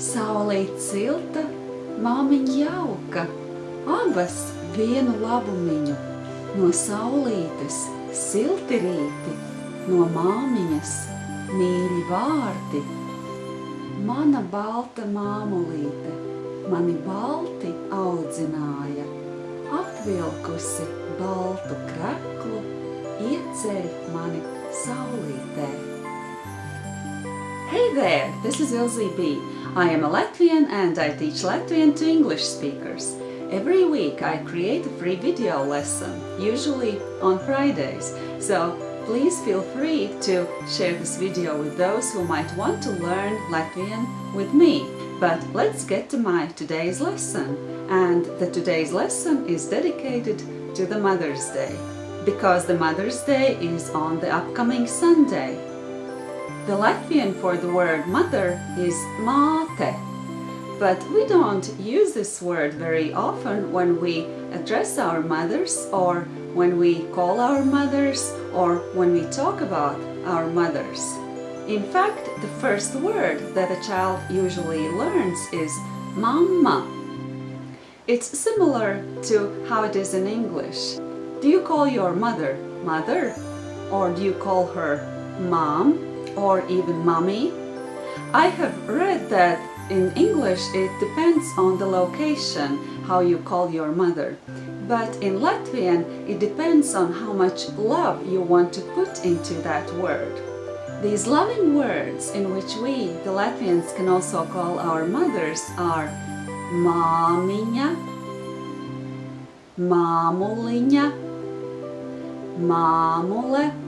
Saulīt silta, māmiņa jauka, abas vienu labumiņu. No saulītes silti rīti, no māmiņas mīļi vārdi. Mana balta māmulīte mani balti audzināja, apvilkusi baltu kreklu, ieceļ mani saulītē. Hey there, this is Ilze B. I am a Latvian and I teach Latvian to English speakers. Every week I create a free video lesson, usually on Fridays, so please feel free to share this video with those who might want to learn Latvian with me. But let's get to my today's lesson. And the today's lesson is dedicated to the Mother's Day, because the Mother's Day is on the upcoming Sunday. The Latvian for the word mother is māte, but we don't use this word very often when we address our mothers or when we call our mothers or when we talk about our mothers. In fact, the first word that a child usually learns is mama. It's similar to how it is in English. Do you call your mother mother? Or do you call her mom or even mommy? I have read that in English it depends on the location how you call your mother. But in Latvian it depends on how much love you want to put into that word. These loving words in which we, the Latvians, can also call our mothers are māmiņa, māmuliņa, māmule.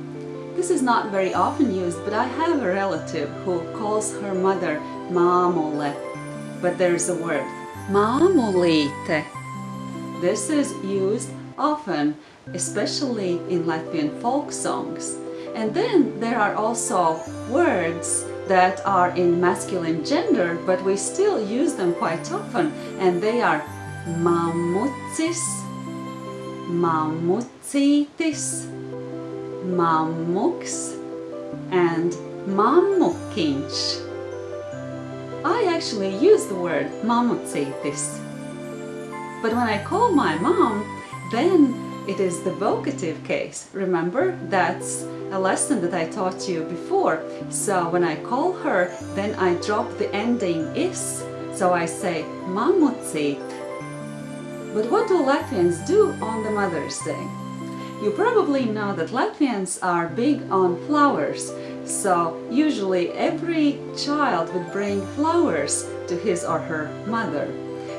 This is not very often used, but I have a relative who calls her mother māmule. But there's a word, māmulīte. This is used often, especially in Latvian folk songs. And then there are also words that are in masculine gender, but we still use them quite often, and they are mamucis, mamucītis, mamuks, and mamukiņš. I actually use the word mamucītis. But when I call my mom, then it is the vocative case. Remember, that's a lesson that I taught you before. So when I call her, then I drop the ending is. So I say mamucīt. But what do Latvians do on the Mother's Day? You probably know that Latvians are big on flowers. So usually every child would bring flowers to his or her mother.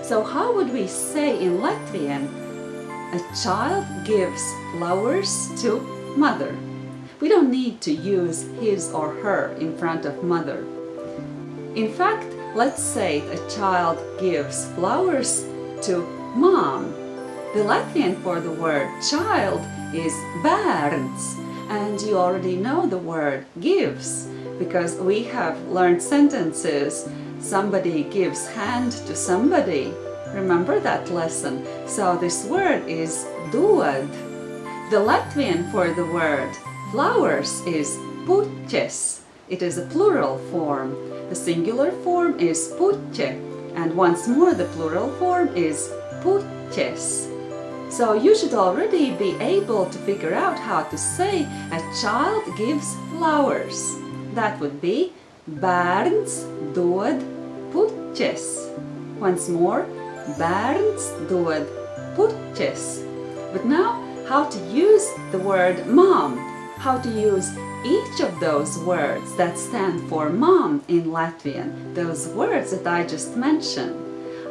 So how would we say in Latvian, a child gives flowers to mother? We don't need to use his or her in front of mother. In fact, let's say a child gives flowers to mom. The Latvian for the word child is bērns and you already know the word gives because we have learned sentences somebody gives hand to somebody. Remember that lesson? So this word is dod. The Latvian for the word Flowers is puķes. It is a plural form. The singular form is puķe and once more the plural form is puķes. So you should already be able to figure out how to say a child gives flowers. That would be bērns dod puķes. Once more, bērns dod puķes. But now, how to use the word mom how to use each of those words that stand for mom in Latvian, those words that I just mentioned.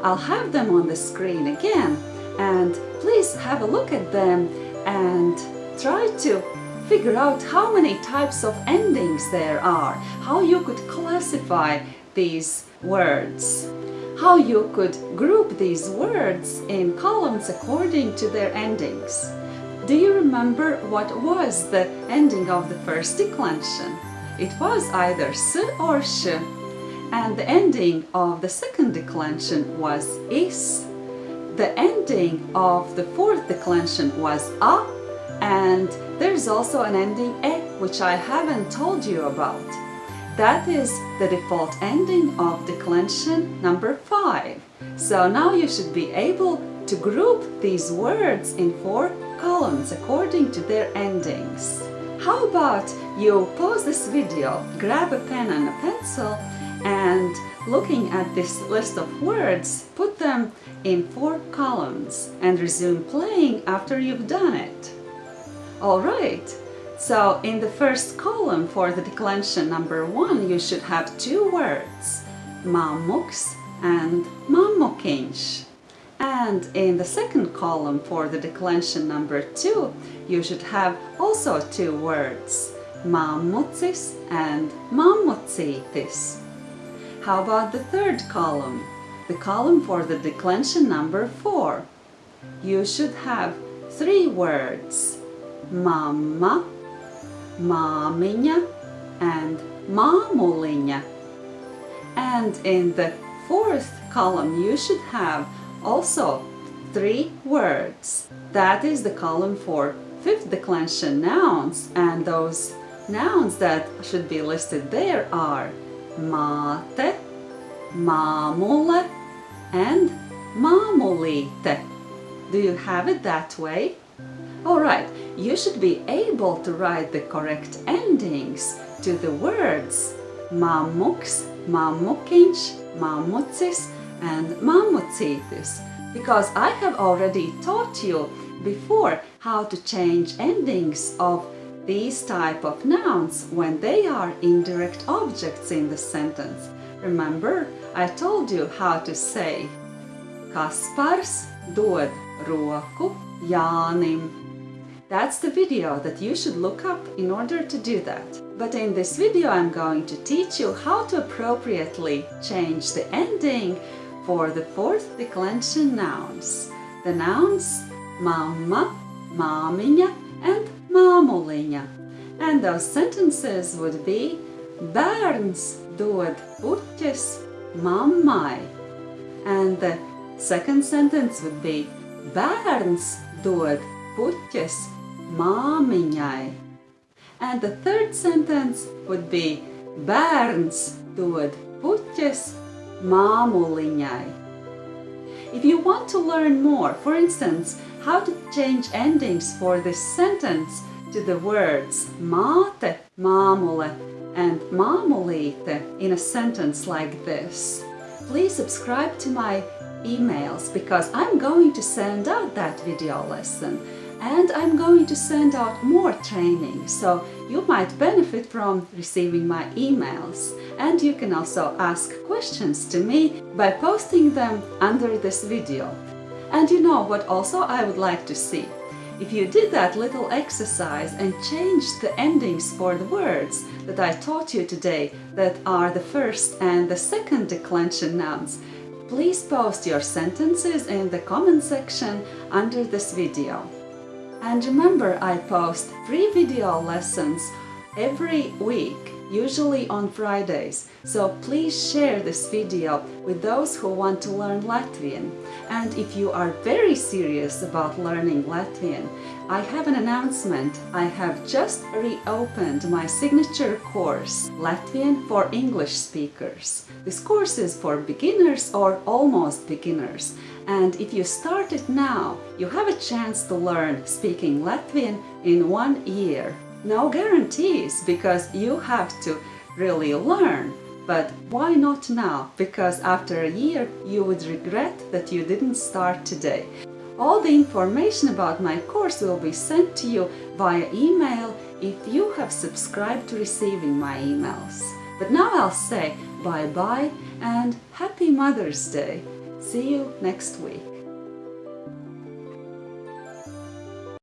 I'll have them on the screen again and please have a look at them and try to figure out how many types of endings there are, how you could classify these words, how you could group these words in columns according to their endings. Do you remember what was the ending of the first declension? It was either s or sh, and the ending of the second declension was is. The ending of the fourth declension was a, and there's also an ending e, which I haven't told you about. That is the default ending of declension number 5. So now you should be able to group these words in four columns according to their endings. How about you pause this video, grab a pen and a pencil and looking at this list of words, put them in four columns and resume playing after you've done it. Alright, so in the first column for the declension number one, you should have two words, mamuks and mamukiņš. And in the second column for the declension number two, you should have also two words, mamucis and mamucītis. How about the third column? The column for the declension number four. You should have three words, mamma, māmiņa and māmuliņa. And in the fourth column you should have also three words. That is the column for fifth declension nouns and those nouns that should be listed there are māte, māmule and māmulīte. Do you have it that way? Alright, you should be able to write the correct endings to the words mamuks, mamukiņš, mamucis and mamucītis because I have already taught you before how to change endings of these type of nouns when they are indirect objects in the sentence. Remember, I told you how to say Kaspars dod roku Jānim that's the video that you should look up in order to do that. But in this video I'm going to teach you how to appropriately change the ending for the fourth declension nouns. The nouns mamma, māmiņa and māmuliņa. And those sentences would be Bērns dod puķes mammai. And the second sentence would be Bērns dod puķes māmiņai. And the third sentence would be bērns dod puķes māmuliņai. If you want to learn more, for instance, how to change endings for this sentence to the words māte, māmule and māmulīte in a sentence like this, please subscribe to my emails because I'm going to send out that video lesson and I'm going to send out more training so you might benefit from receiving my emails and you can also ask questions to me by posting them under this video. And you know what also I would like to see? If you did that little exercise and changed the endings for the words that I taught you today that are the first and the second declension nouns, please post your sentences in the comment section under this video. And remember, I post free video lessons every week, usually on Fridays. So please share this video with those who want to learn Latvian. And if you are very serious about learning Latvian, I have an announcement. I have just reopened my signature course, Latvian for English speakers. This course is for beginners or almost beginners. And if you start it now, you have a chance to learn speaking Latvian in one year. No guarantees because you have to really learn. But why not now? Because after a year you would regret that you didn't start today. All the information about my course will be sent to you via email if you have subscribed to receiving my emails. But now I'll say bye-bye and Happy Mother's Day! See you next week.